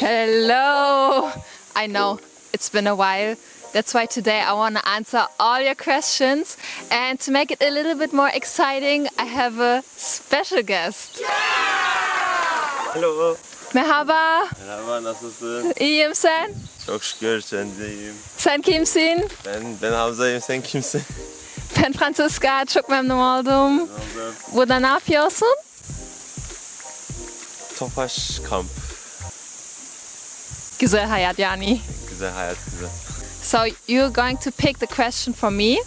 Hello! I know it's been a while. That's why today I want to answer all your questions. And to make it a little bit more exciting, I have a special guest. Yeah! Hello. Merhaba, Merhaba nasılsın? iyiyim sen? Çok şükür sen de iyiyim. Sen kimsin? Ben, ben Hamza'yım sen kimsin? Ben Franziska, çok memnun oldum. Oldu. Burada ne yapıyorsun? Tofaş kamp. Güzel hayat yani. Güzel hayat güzel. So you're going to pick the question for me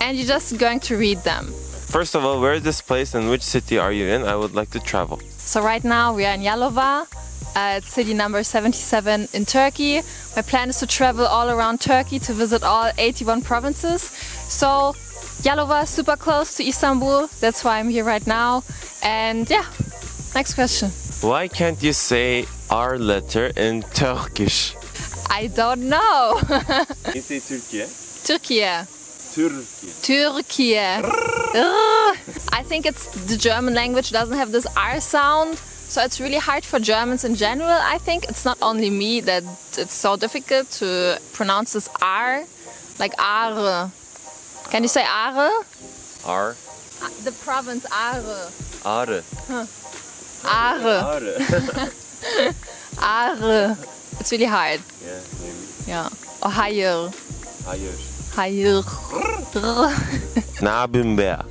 and you're just going to read them. First of all, where is this place and which city are you in? I would like to travel. So right now we are in Yalova, uh, it's city number 77 in Turkey. My plan is to travel all around Turkey to visit all 81 provinces. So Yalova is super close to Istanbul, that's why I'm here right now. And yeah, next question. Why can't you say our letter in Turkish? I don't know. You say Türkiye. Turkey. Türkiye. Turkey. I think it's the German language doesn't have this R sound. So it's really hard for Germans in general. I think it's not only me that it's so difficult to pronounce this R, like Aare. Can you say Aare? Our. The province Aare. Ağrı. Aare. Ağrı. It's really hard. yeah, maybe. Yeah. Or higher. Hayır. Higher. Ne yapıyorsun be ya?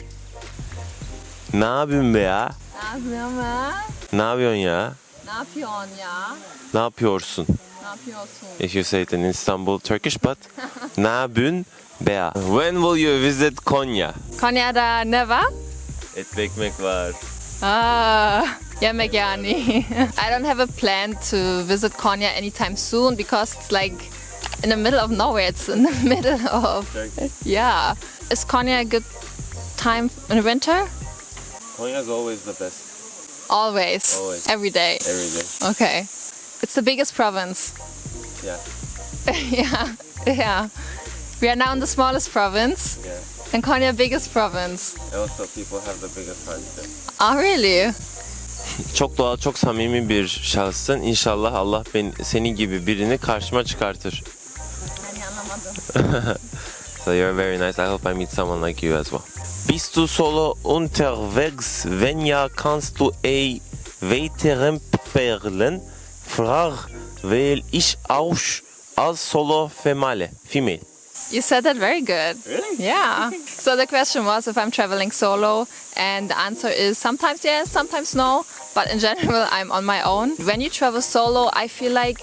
Ne yapıyorsun be ya? Ne yapıyorsun? Ne yapıyorsun ya? Ne yapıyorsun ya? Ne yapıyorsun? Ne yapıyorsun? If you say it in Istanbul Turkish, but ne yapıyorsun be ya? When will you visit Konya? Konya'da ne var? Etli ekmek var. Ah, yemek yani. I don't have a plan to visit Konya anytime soon because it's like in the middle of nowhere. It's in the middle of yeah. Is Konya a good time in the winter? is always the best. Always. Always. Every day. Every day. Okay. It's the biggest province. Yeah. yeah. Yeah. We are now in the smallest province. Yeah. And Konya biggest province. Also people have the biggest hearts there. Oh really? Çok doğal, çok samimi bir şahsın. İnşallah Allah ben, seni gibi birini karşıma çıkartır. So you're very nice. I hope I meet someone like you as well. Bist du solo unterwegs, wenn ja, kannst du ei weiterempfehlen? Frag, weil ich auch als solo female, female. You said that very good. Really? Yeah. so the question was if I'm traveling solo, and the answer is sometimes yes, sometimes no. But in general, I'm on my own. When you travel solo, I feel like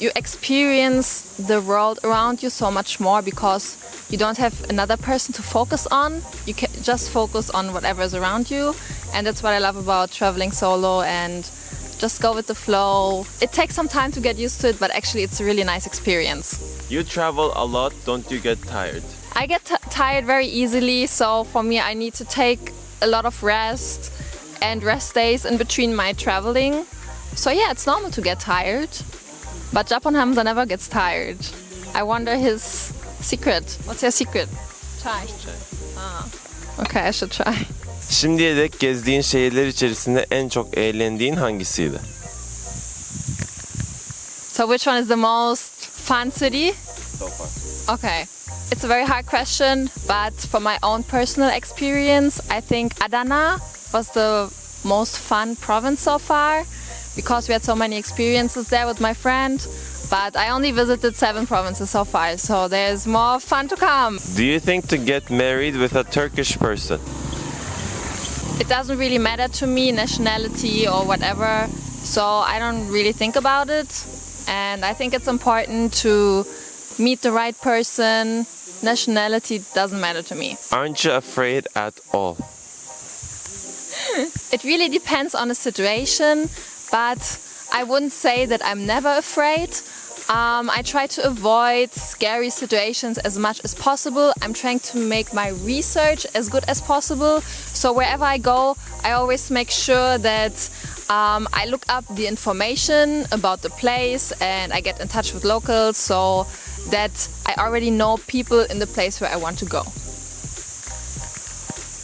you experience the world around you so much more because you don't have another person to focus on. You can just focus on whatever is around you, and that's what I love about traveling solo and just go with the flow. It takes some time to get used to it, but actually, it's a really nice experience. You travel a lot, don't you get tired? I get t- tired very easily, so for me, I need to take a lot of rest and rest days in between my traveling. So yeah, it's normal to get tired, but Japan Hamza never gets tired. I wonder his secret. What's your secret? Try. Ah. Okay, I should try. Şimdiye dek gezdiğin şehirler içerisinde en çok eğlendiğin hangisiydi? So which one is the most fun city? So far. Okay. It's a very hard question, but from my own personal experience, I think Adana was the most fun province so far because we had so many experiences there with my friend. But I only visited seven provinces so far, so there's more fun to come. Do you think to get married with a Turkish person? It doesn't really matter to me, nationality or whatever, so I don't really think about it. And I think it's important to meet the right person. Nationality doesn't matter to me. Aren't you afraid at all? It really depends on the situation, but I wouldn't say that I'm never afraid. Um, I try to avoid scary situations as much as possible. I'm trying to make my research as good as possible. So wherever I go, I always make sure that um, I look up the information about the place and I get in touch with locals so that I already know people in the place where I want to go.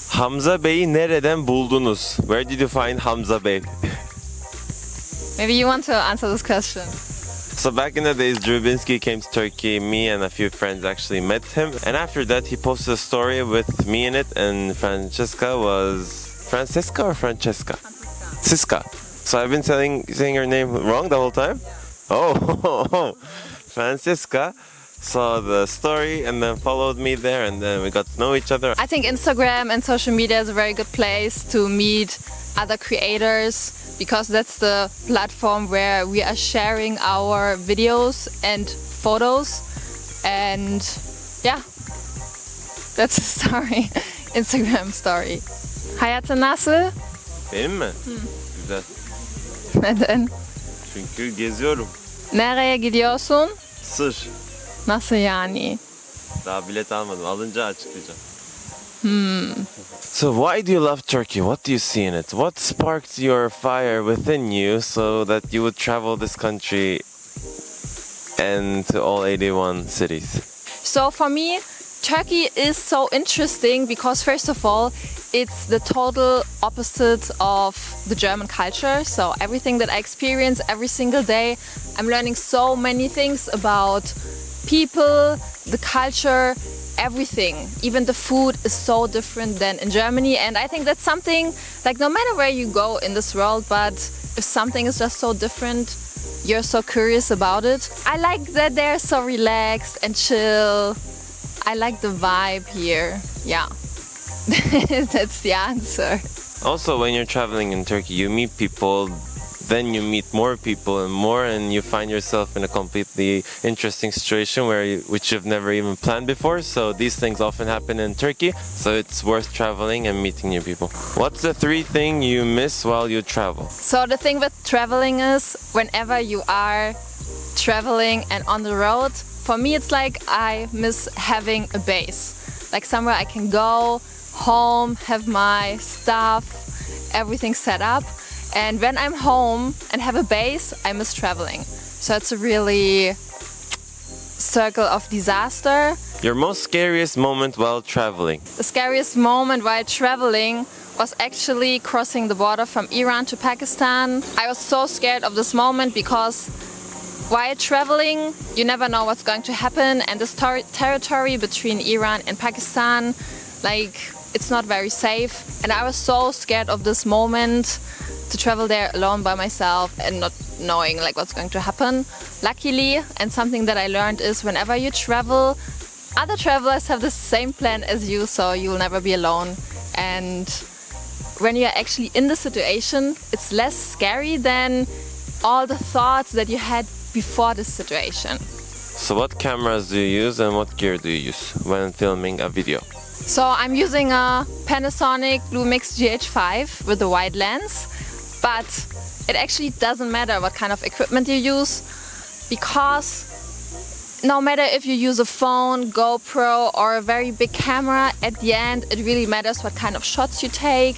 Hamza Bey'i nereden buldunuz? Where did you find Hamza Bey? Maybe you want to answer this question. So back in the days, Drew Binsky came to Turkey. Me and a few friends actually met him. And after that, he posted a story with me in it. And Francesca was Francesca or Francesca? Siska. So I've been saying saying her name wrong the whole time. Oh, Francesca saw the story and then followed me there, and then we got to know each other. I think Instagram and social media is a very good place to meet other creators because that's the platform where we are sharing our videos and photos and yeah that's a story Instagram story Hayatın nasıl? Benim mi? Güzel. Neden? Çünkü geziyorum. Nereye gidiyorsun? Sır. Nasıl yani? Daha bilet almadım. Alınca açıklayacağım. Hmm. So why do you love Turkey? What do you see in it? What sparked your fire within you so that you would travel this country and to all 81 cities? So for me, Turkey is so interesting because first of all, it's the total opposite of the German culture. So everything that I experience every single day, I'm learning so many things about people, the culture, everything. Even the food is so different than in Germany. And I think that's something like no matter where you go in this world, but if something is just so different, you're so curious about it. I like that they're so relaxed and chill. I like the vibe here. Yeah. That's the answer. Also, when you're traveling in Turkey, you meet people, then you meet more people and more, and you find yourself in a completely interesting situation where you, which you've never even planned before. So these things often happen in Turkey. So it's worth traveling and meeting new people. What's the three thing you miss while you travel? So the thing with traveling is whenever you are traveling and on the road, for me it's like I miss having a base. Like somewhere I can go home, have my stuff, everything set up. And when I'm home and have a base, I miss traveling. So it's a really circle of disaster. Your most scariest moment while traveling? The scariest moment while traveling was actually crossing the border from Iran to Pakistan. I was so scared of this moment because while traveling, you never know what's going to happen, and this ter- territory between Iran and Pakistan, like, it's not very safe. And I was so scared of this moment to travel there alone by myself and not knowing like what's going to happen. Luckily, and something that I learned is whenever you travel, other travelers have the same plan as you, so you'll never be alone. And when you're actually in the situation, it's less scary than all the thoughts that you had before this situation. So, what cameras do you use and what gear do you use when filming a video? So I'm using a Panasonic Lumix GH5 with a wide lens, but it actually doesn't matter what kind of equipment you use because no matter if you use a phone, GoPro or a very big camera, at the end it really matters what kind of shots you take,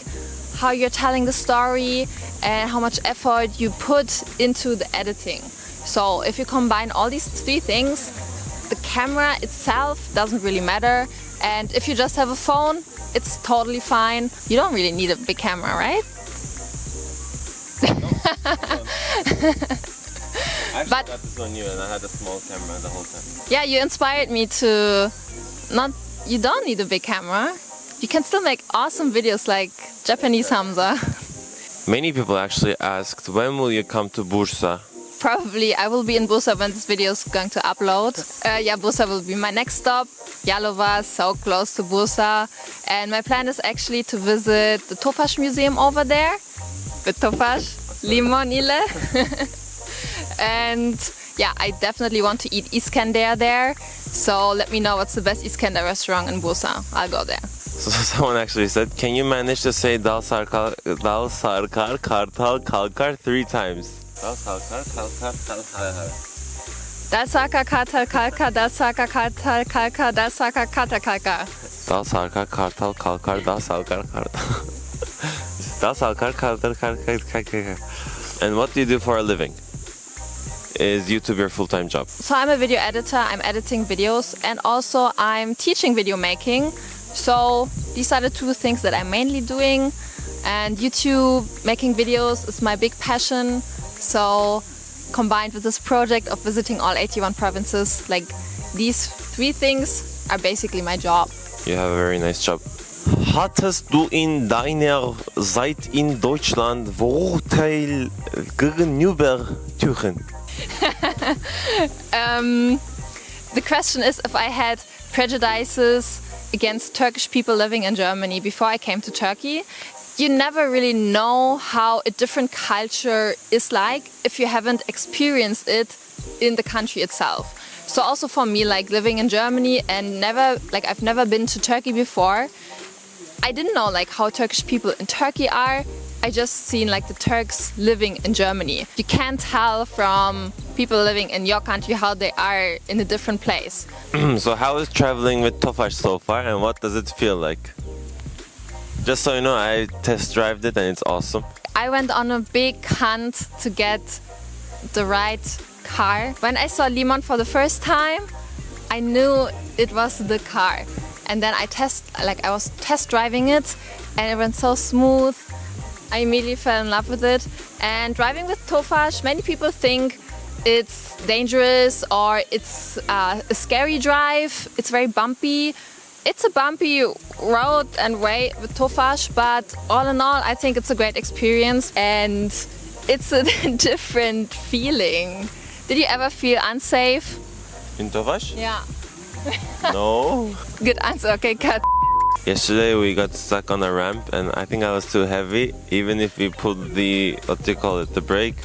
how you're telling the story and how much effort you put into the editing. So if you combine all these three things, the camera itself doesn't really matter and if you just have a phone, it's totally fine. You don't really need a big camera, right? I But- got this on you and I had a small camera the whole time. Yeah, you inspired me to not you don't need a big camera. You can still make awesome videos like Japanese Hamza. Many people actually asked, when will you come to Bursa? Probably I will be in Bursa when this video is going to upload. Uh, yeah, Bursa will be my next stop. Yalova, so close to Bursa. And my plan is actually to visit the Tofaş Museum over there. With Tofaş, Limon ile. and yeah, I definitely want to eat Iskender there. So let me know what's the best Iskender restaurant in Bursa. I'll go there. So someone actually said, can you manage to say Dal Sarkar, Dal Sarkar Kartal Kalkar three times? Dal Sarkar Kalkar Kalkar. Dasaka Katal Kalka, Dasaka Katal Kalka, Dasaka Kata Kalka. Dal Sarkar Kartal Kalkar Dal Sarkar Kartal. Dal Sarkar Kartal Kalkar Kalkar. And what do you do for a living? Is YouTube your full-time job? So I'm a video editor, I'm editing videos and also I'm teaching video making. So these are the two things that I'm mainly doing and YouTube making videos is my big passion. So combined with this project of visiting all 81 provinces, like these three things are basically my job. You have a very nice job. Hattest du in deiner Zeit in Deutschland Vorteil gegenüber Türken? Um, the question is if I had prejudices against Turkish people living in Germany before I came to Turkey. You never really know how a different culture is like if you haven't experienced it in the country itself. So also for me, like living in Germany and never, like I've never been to Turkey before, I didn't know like how Turkish people in Turkey are. I just seen like the Turks living in Germany. You can't tell from people living in your country how they are in a different place. so how is traveling with Tofaş so far and what does it feel like? Just so you know, I test drove it and it's awesome. I went on a big hunt to get the right car. When I saw Limon for the first time, I knew it was the car. And then I test, like I was test driving it and it went so smooth. I immediately fell in love with it. And driving with Tofaş, many people think it's dangerous or it's uh, a scary drive. It's very bumpy. It's a bumpy road and way with Tofaş, but all in all, I think it's a great experience and it's a different feeling. Did you ever feel unsafe? In Tofaş? Yeah. No. Good answer. Okay, cut. Yesterday we got stuck on a ramp and I think I was too heavy. Even if we pulled the, what do you call it, the brake,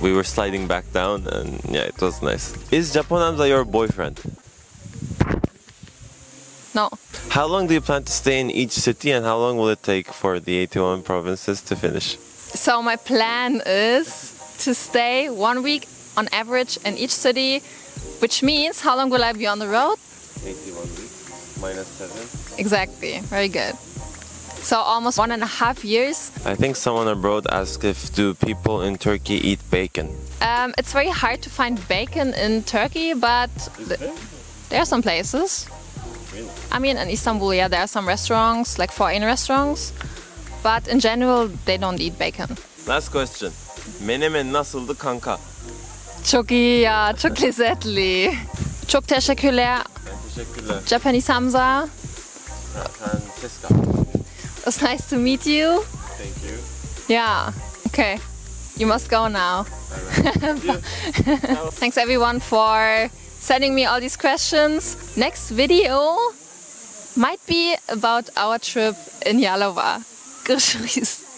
we were sliding back down and yeah, it was nice. Is Japon Hamza your boyfriend? No. How long do you plan to stay in each city and how long will it take for the 81 provinces to finish? So my plan is to stay one week on average in each city, which means how long will I be on the road? 81 weeks, minus 7. Exactly. Very good. So almost one and a half years. I think someone abroad asked if do people in Turkey eat bacon? Um, it's very hard to find bacon in Turkey, but th- there are some places. I mean, in Istanbul, yeah, there are some restaurants, like foreign restaurants, but in general, they don't eat bacon. Last question. Menemen nasıldı kanka? Çok iyi ya, çok lezzetli. Çok teşekkürler. Teşekkürler. Japanese Hamza. Francesca. It was nice to meet you. Thank you. Yeah, okay. You must go now. Thanks everyone for sending me all these questions. Next video might be about our trip in Yalova. Grüß.